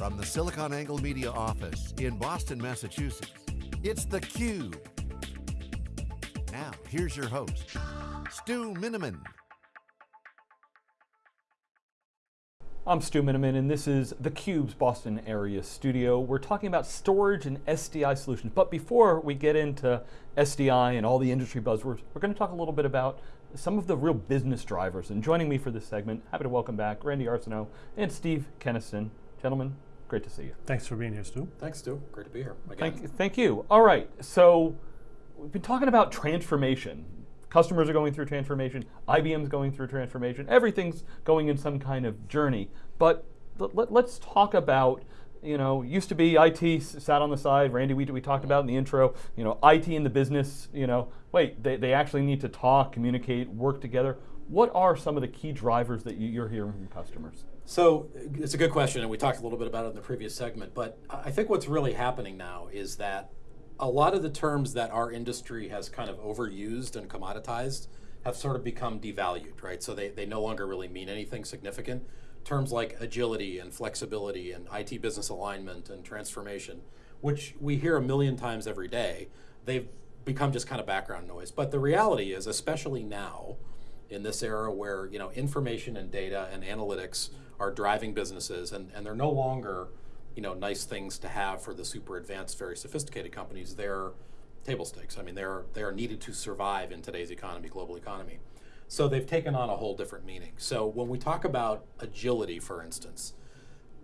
From the SiliconANGLE Media office in Boston, Massachusetts, it's theCUBE. Now, here's your host, Stu Miniman. I'm Stu Miniman and this is theCUBE's Boston area studio. We're talking about storage and SDI solutions, but before we get into SDI and all the industry buzzwords, we're going to talk a little bit about some of the real business drivers. And joining me for this segment, happy to welcome back Randy Arseneau and Steve Kenniston. Gentlemen, great to see you. Thanks for being here, Stu. Thanks, Stu. Great to be here. Again. Thank, thank you. All right, so we've been talking about transformation. Customers are going through transformation, IBM's going through transformation, everything's going in some kind of journey. But let, us talk about, you know, used to be IT sat on the side, Randy, we, we talked about in the intro, you know, IT in the business, you know, wait, they, they actually need to talk, communicate, work together. What are some of the key drivers that you're hearing from customers? So it's a good question, and we talked a little bit about it in the previous segment, but I think what's really happening now is that a lot of the terms that our industry has kind of overused and commoditized have sort of become devalued, right? So they, they no longer really mean anything significant. Terms like agility and flexibility and IT business alignment and transformation, which we hear a million times every day, they've become just kind of background noise. But the reality is, especially now, in this era where you know information and data and analytics are driving businesses and, and they're no longer you know nice things to have for the super advanced very sophisticated companies. They're table stakes. I mean they're they're needed to survive in today's economy global economy. So they've taken on a whole different meaning. So when we talk about agility for instance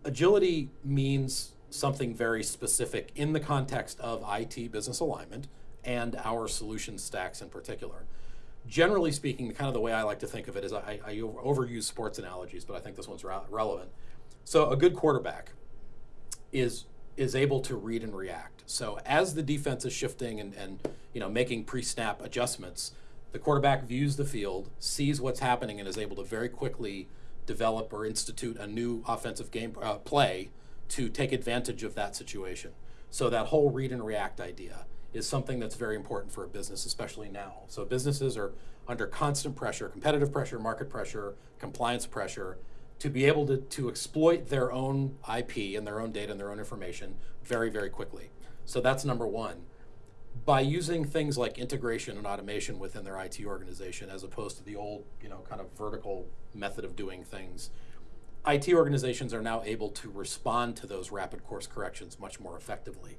agility means something very specific in the context of IT business alignment and our solution stacks in particular generally speaking, kind of the way I like to think of it is I, I overuse sports analogies, but I think this one's re relevant. So a good quarterback is is able to read and react. So as the defense is shifting and, and you know making pre-snap adjustments, the quarterback views the field, sees what's happening, and is able to very quickly develop or institute a new offensive game uh, play to take advantage of that situation. So that whole read and react idea is something that's very important for a business, especially now. So businesses are under constant pressure, competitive pressure, market pressure, compliance pressure, to be able to, to exploit their own IP and their own data and their own information very, very quickly. So that's number one. By using things like integration and automation within their IT organization, as opposed to the old, you know, kind of vertical method of doing things, IT organizations are now able to respond to those rapid course corrections much more effectively.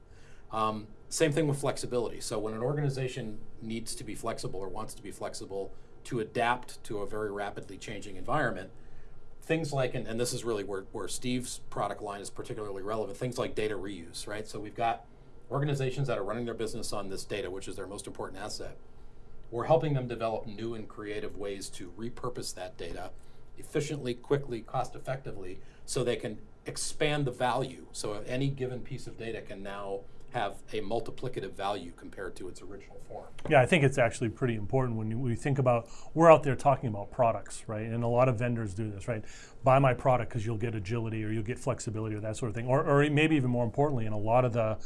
Um, same thing with flexibility. So when an organization needs to be flexible or wants to be flexible to adapt to a very rapidly changing environment, things like, and, and this is really where, where Steve's product line is particularly relevant, things like data reuse, right? So we've got organizations that are running their business on this data, which is their most important asset. We're helping them develop new and creative ways to repurpose that data efficiently, quickly, cost effectively, so they can expand the value. So any given piece of data can now have a multiplicative value compared to its original form. Yeah, I think it's actually pretty important when we think about, we're out there talking about products, right? And a lot of vendors do this, right? Buy my product because you'll get agility or you'll get flexibility or that sort of thing. Or, or maybe even more importantly, in a lot of the,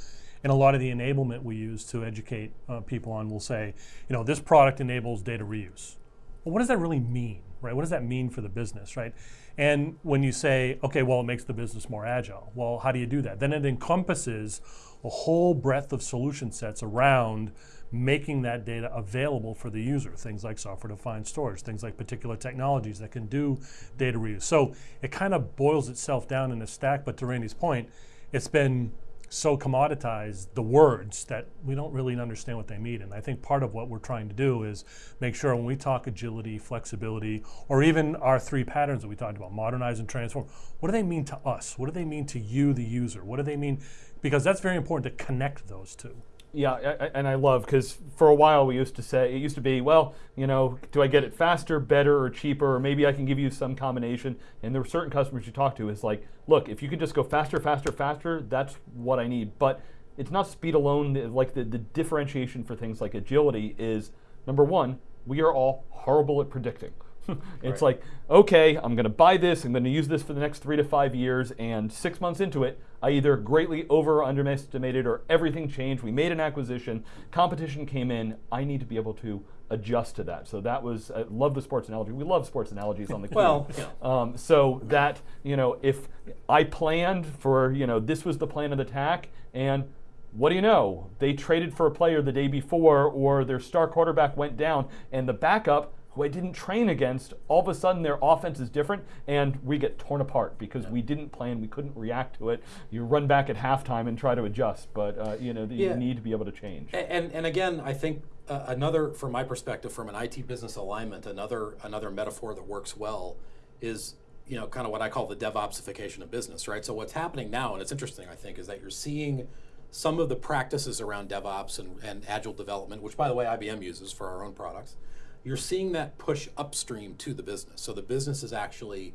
in a lot of the enablement we use to educate uh, people on, we'll say, you know, this product enables data reuse. Well, what does that really mean, right? What does that mean for the business, right? And when you say, okay, well, it makes the business more agile. Well, how do you do that? Then it encompasses a whole breadth of solution sets around making that data available for the user. Things like software-defined storage, things like particular technologies that can do data reuse. So it kind of boils itself down in a stack, but to Randy's point, it's been so commoditized, the words, that we don't really understand what they mean. And I think part of what we're trying to do is make sure when we talk agility, flexibility, or even our three patterns that we talked about, modernize and transform, what do they mean to us? What do they mean to you, the user? What do they mean? Because that's very important to connect those two. Yeah, I, and I love because for a while we used to say it used to be, well, you know, do I get it faster, better, or cheaper, or maybe I can give you some combination. And there were certain customers you talk to is like, look, if you can just go faster, faster, faster, that's what I need. But it's not speed alone. Like the, the differentiation for things like agility is number one, we are all horrible at predicting. it's like, okay, I'm going to buy this, I'm going to use this for the next three to five years, and six months into it, I either greatly over or underestimated or everything changed. We made an acquisition, competition came in. I need to be able to adjust to that. So that was, I love the sports analogy. We love sports analogies on the Cube. Well, yeah. Um, so that, you know, if I planned for, you know, this was the plan of the attack, and what do you know? They traded for a player the day before, or their star quarterback went down, and the backup, who I didn't train against, all of a sudden their offense is different, and we get torn apart because we didn't plan, we couldn't react to it. You run back at halftime and try to adjust, but uh, you know Yeah. you need to be able to change. A- And, and again, I think uh, another, from my perspective, from an IT business alignment, another another metaphor that works well is you know kind of what I call the DevOpsification of business, right? So what's happening now, and it's interesting, I think, is that you're seeing some of the practices around DevOps and, and agile development, which by the way IBM uses for our own products. You're seeing that push upstream to the business. So the business is actually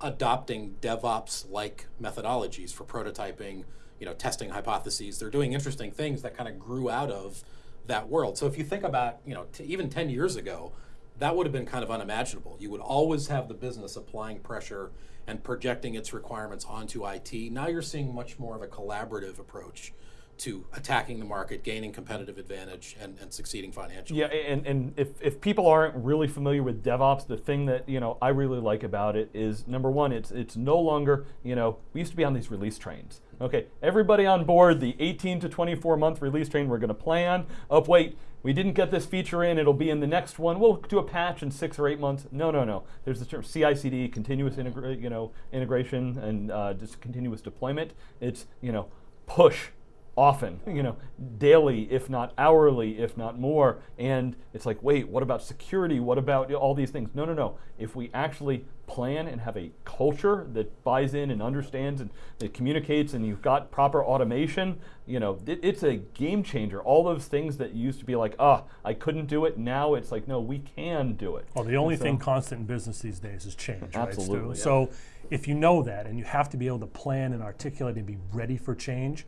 adopting DevOps-like methodologies for prototyping, you know, testing hypotheses. They're doing interesting things that kind of grew out of that world. So if you think about, you know, even 10 years ago, that would have been kind of unimaginable. You would always have the business applying pressure and projecting its requirements onto IT. Now you're seeing much more of a collaborative approach to attacking the market, gaining competitive advantage, and, and succeeding financially. Yeah, and, and if, if people aren't really familiar with DevOps, the thing that you know I really like about it is number one, it's it's no longer you know we used to be on these release trains. Okay, everybody on board the 18 to 24 month release train. We're going to plan. Oh wait, we didn't get this feature in. It'll be in the next one. We'll do a patch in six or eight months. No, no, no. There's the term CI/CD, continuous integra- you know integration and uh, just continuous deployment. It's you know push often, you know, daily, if not hourly, if not more. And it's like, wait, what about security? What about all these things? No, no, no. If we actually plan and have a culture that buys in and understands and that communicates and you've got proper automation, you know, it, it's a game changer. All those things that used to be like, ah, I couldn't do it. Now it's like, no, we can do it. Well, the only so- thing constant in business these days is change, right, Stu? Absolutely, yeah. So if you know that and you have to be able to plan and articulate and be ready for change,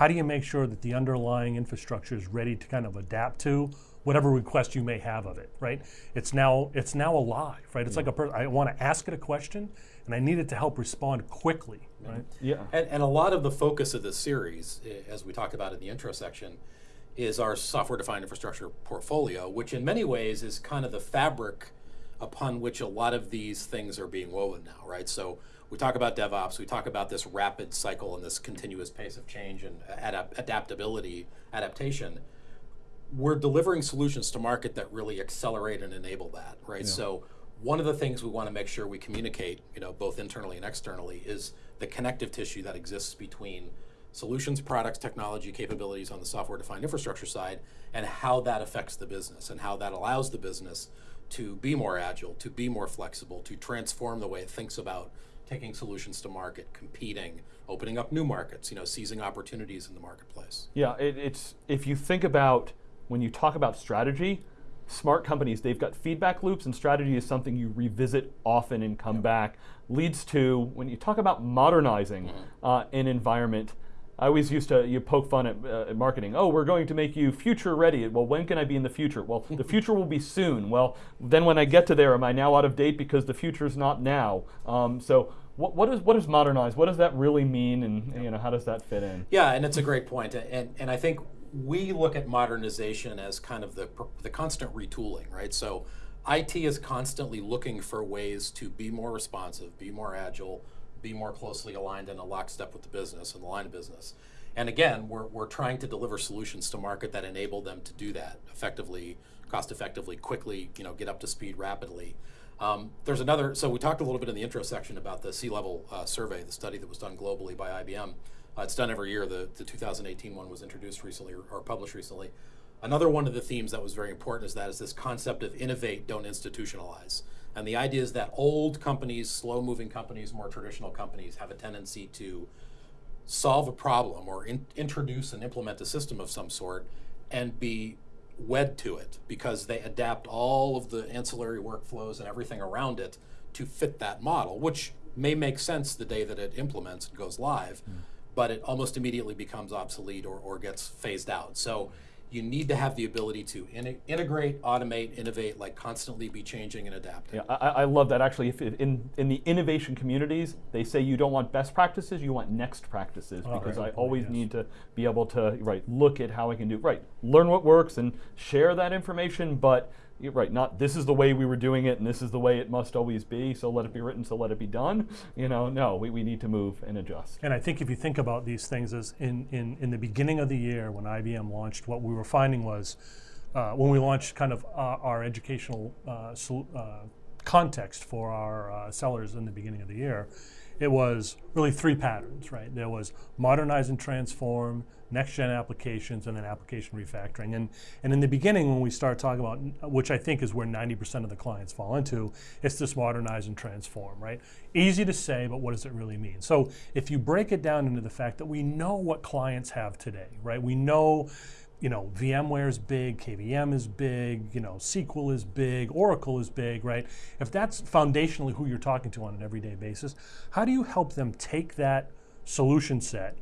how do you make sure that the underlying infrastructure is ready to kind of adapt to whatever request you may have of it, right? It's now it's now alive, right? It's like a person I want to ask it a question and I need it to help respond quickly, right? Yeah. And, and a lot of the focus of this series, eh, as we talked about in the intro section, is our software defined infrastructure portfolio, which in many ways is kind of the fabric upon which a lot of these things are being woven now, right? So we talk about DevOps, we talk about this rapid cycle and this continuous pace of change and adap- adaptability, adaptation we're delivering solutions to market that really accelerate and enable that, right? So one of the things we want to make sure we communicate, you know, both internally and externally, is the connective tissue that exists between solutions, products, technology, capabilities on the software-defined infrastructure side, and how that affects the business and how that allows the business to be more agile, to be more flexible, to transform the way it thinks about taking solutions to market, competing, opening up new markets, you know, seizing opportunities in the marketplace. Yeah, it, it's if you think about when you talk about strategy, smart companies they've got feedback loops, and strategy is something you revisit often and come back. Leads to when you talk about modernizing uh, an environment. I always used to you poke fun at, uh, at marketing. Oh, we're going to make you future ready. Well, when can I be in the future? Well, the future will be soon. Well, then when I get to there, am I now out of date because the future is not now? Um, so, what, what is what is modernize? What does that really mean, and you know how does that fit in? Yeah, and it's a great point, and and I think we look at modernization as kind of the the constant retooling, right? So, IT is constantly looking for ways to be more responsive, be more agile, be more closely aligned in a lockstep with the business and the line of business. And again, we're we're trying to deliver solutions to market that enable them to do that effectively, cost effectively, quickly, you know, get up to speed rapidly. Um, there's another, so we talked a little bit in the intro section about the C-level uh, survey, the study that was done globally by IBM. Uh, it's done every year. The, the 2018 one was introduced recently or, or published recently. Another one of the themes that was very important is that is this concept of innovate, don't institutionalize. And the idea is that old companies, slow-moving companies, more traditional companies have a tendency to solve a problem or in, introduce and implement a system of some sort and be wed to it because they adapt all of the ancillary workflows and everything around it to fit that model, which may make sense the day that it implements and goes live, mm. but it almost immediately becomes obsolete or, or gets phased out. So you need to have the ability to in- integrate, automate, innovate, like constantly be changing and adapting. Yeah, I, I love that. Actually, if, if in in the innovation communities, they say you don't want best practices, you want next practices, Oh, because great I point, always yes. need to be able to right look at how I can do right, learn what works and share that information. But you're right, not this is the way we were doing it, and this is the way it must always be. So let it be written, so let it be done. You know, no, we, we need to move and adjust. And I think if you think about these things as in, in, in the beginning of the year when IBM launched, what we were finding was uh, when we launched kind of uh, our educational uh, uh, context for our uh, sellers in the beginning of the year, it was really three patterns, right? There was modernize and transform, next gen applications, and then application refactoring. And, and in the beginning, when we start talking about, which I think is where 90% of the clients fall into, it's this modernize and transform, right? Easy to say, but what does it really mean? So if you break it down into the fact that we know what clients have today, right? We know you know, VMware is big, KVM is big, you know, SQL is big, Oracle is big, right? If that's foundationally who you're talking to on an everyday basis, how do you help them take that solution set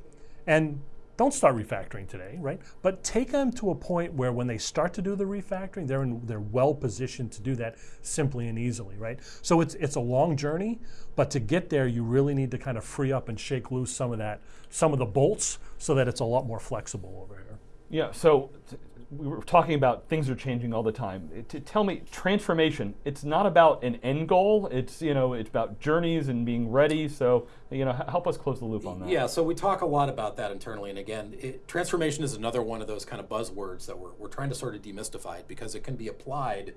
and don't start refactoring today, right? But take them to a point where when they start to do the refactoring, they're in, they're well positioned to do that simply and easily, right? So it's it's a long journey, but to get there, you really need to kind of free up and shake loose some of that, some of the bolts, so that it's a lot more flexible over here. Yeah, so we were talking about things are changing all the time. It- to tell me transformation, it's not about an end goal. It's you know it's about journeys and being ready. So you know help us close the loop on that. Yeah, so we talk a lot about that internally, and again, it, transformation is another one of those kind of buzzwords that we're, we're trying to sort of demystify because it can be applied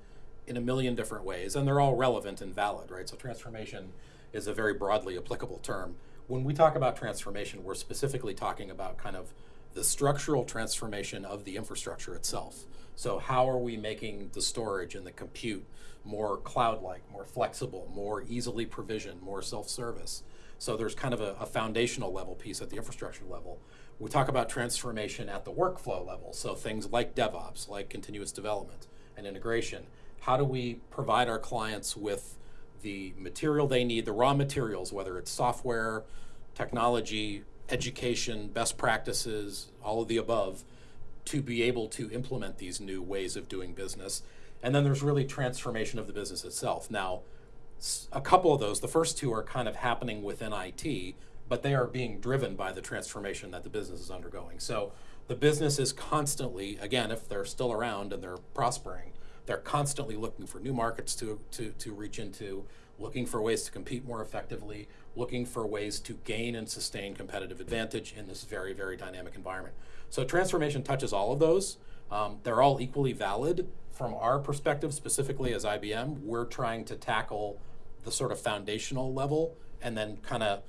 in a million different ways, and they're all relevant and valid, right? So transformation is a very broadly applicable term. When we talk about transformation, we're specifically talking about kind of the structural transformation of the infrastructure itself. So how are we making the storage and the compute more cloud-like, more flexible, more easily provisioned, more self-service? So there's kind of a, a, foundational level piece at the infrastructure level. We talk about transformation at the workflow level. So things like DevOps, like continuous development and integration. How do we provide our clients with the material they need, the raw materials, whether it's software, technology, education, best practices, all of the above, to be able to implement these new ways of doing business. And then there's really transformation of the business itself. Now, a couple of those, the first two are kind of happening within IT, but they are being driven by the transformation that the business is undergoing. So the business is constantly, again, if they're still around and they're prospering, they're constantly looking for new markets to, to, to reach into, looking for ways to compete more effectively, looking for ways to gain and sustain competitive advantage in this very, very dynamic environment. So transformation touches all of those. Um, they're all equally valid. From our perspective, specifically as IBM, we're trying to tackle the sort of foundational level and then kind of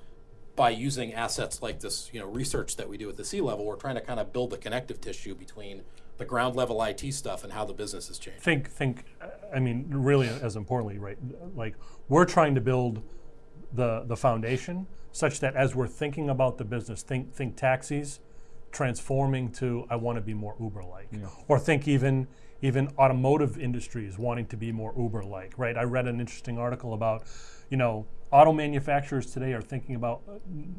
by using assets like this, you know, research that we do at the C level, we're trying to kind of build the connective tissue between the ground level IT stuff and how the business is changing. Think, think. I mean, really, as importantly, right? Like we're trying to build the the foundation such that as we're thinking about the business, think think taxis, transforming to I want to be more Uber-like, Yeah. or think even even automotive industries wanting to be more Uber-like, right? I read an interesting article about, you know, auto manufacturers today are thinking about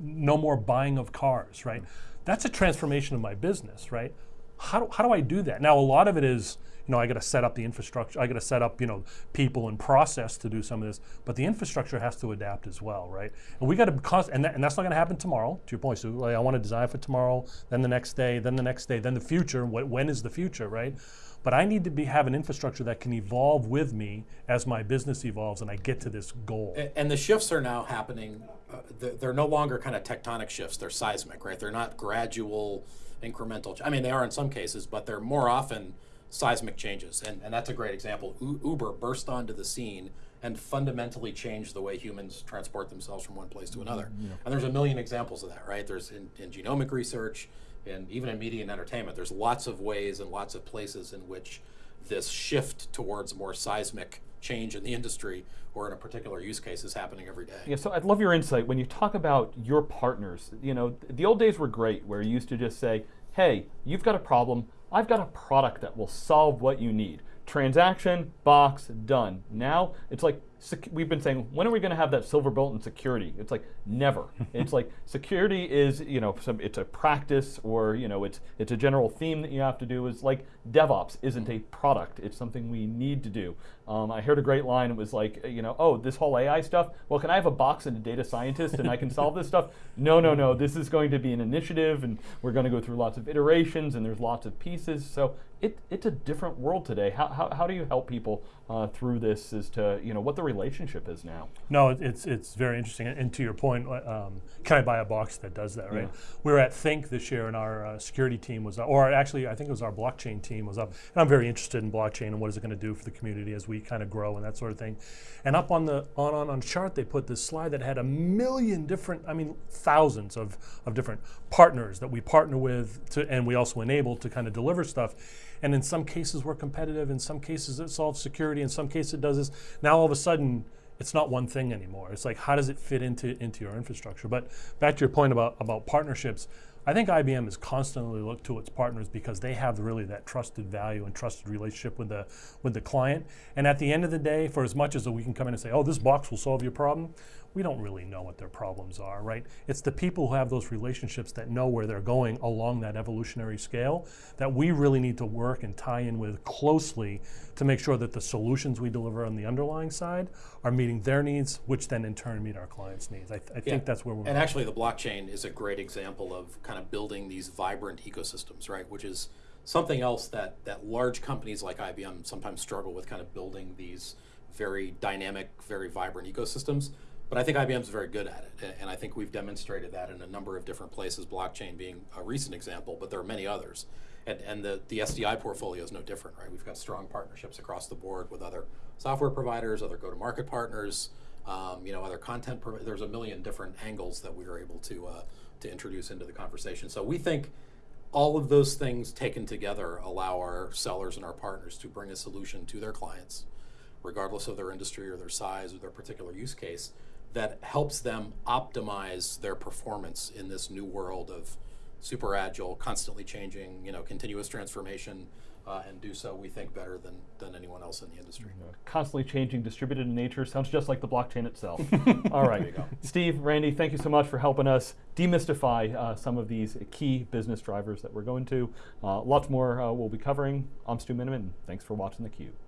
no more buying of cars, right? Mm. That's a transformation of my business, right? How do, how do I do that? Now, a lot of it is, you know, I got to set up the infrastructure. I got to set up, you know, people and process to do some of this. But the infrastructure has to adapt as well, right? And we got to, and, that, and that's not going to happen tomorrow. To your point, Stu. Like, I want to design for tomorrow, then the next day, then the next day, then the future. What, when is the future, right? But I need to be have an infrastructure that can evolve with me as my business evolves, and I get to this goal. A- And the shifts are now happening. Uh, they're, they're no longer kind of tectonic shifts. They're seismic, right? They're not gradual, incremental. I mean, they are in some cases, but they're more often seismic changes. And, and that's a great example. U- Uber burst onto the scene and fundamentally changed the way humans transport themselves from one place to another. Mm-hmm. And there's a million examples of that, right? There's in, in genomic research, and even in media and entertainment, there's lots of ways and lots of places in which this shift towards more seismic change in the industry or in a particular use case is happening every day. Yeah, so I'd love your insight when you talk about your partners. You know, the old days were great where you used to just say, hey, you've got a problem, I've got a product that will solve what you need. Transaction, box, done. Now it's like we've been saying, when are we going to have that silver bullet in security? It's like never. it's like security is, you know, some, it's a practice or you know, it's it's a general theme that you have to do. Is like DevOps isn't a product; it's something we need to do. Um, I heard a great line. It was like, you know, oh, this whole AI stuff. Well, can I have a box and a data scientist and I can solve this stuff? No, no, no. This is going to be an initiative, and we're going to go through lots of iterations, and there's lots of pieces. So it, it's a different world today. How, how, how do you help people uh, through this as to you know what the relationship is now? No, it- it's it's very interesting. And to your point, uh, um, can I buy a box that does that? Right. Yeah. We were at Think this year, and our uh, security team was, or actually, I think it was our blockchain team was up. And I'm very interested in blockchain and what is it going to do for the community as we kind of grow and that sort of thing. And up on the on on on chart, they put this slide that had a million different, I mean, thousands of of different partners that we partner with, to, and we also enable to kind of deliver stuff. And in some cases, we're competitive. In some cases, it solves security. In some cases, it does this. Now, all of a sudden, it's not one thing anymore. It's like how does it fit into into your infrastructure? But back to your point about about partnerships, I think IBM is constantly looked to its partners because they have really that trusted value and trusted relationship with the with the client. And at the end of the day, for as much as we can come in and say, "Oh, this box will solve your problem," we don't really know what their problems are, right? It's the people who have those relationships that know where they're going along that evolutionary scale that we really need to work and tie in with closely to make sure that the solutions we deliver on the underlying side are meeting their needs, which then in turn meet our clients' needs. I, th- I Yeah. think that's where we're. And actually, the blockchain is a great example of kind of building these vibrant ecosystems, right? Which is something else that that large companies like IBM sometimes struggle with, kind of building these very dynamic, very vibrant ecosystems. But I think IBM's very good at it, and I think we've demonstrated that in a number of different places. Blockchain being a recent example, but there are many others. And, and the, the SDI portfolio is no different, right? We've got strong partnerships across the board with other software providers, other go-to-market partners, um, you know, other content. There's a million different angles that we are able to uh, to introduce into the conversation. So we think all of those things taken together allow our sellers and our partners to bring a solution to their clients, regardless of their industry or their size or their particular use case, that helps them optimize their performance in this new world of super agile, constantly changing, you know, continuous transformation, uh, and do so we think better than than anyone else in the industry. Constantly changing, distributed in nature sounds just like the blockchain itself. All right, Steve, Randy, thank you so much for helping us demystify uh, some of these key business drivers that we're going to. Uh, lots more uh, we'll be covering. I'm Stu Miniman. Thanks for watching theCUBE.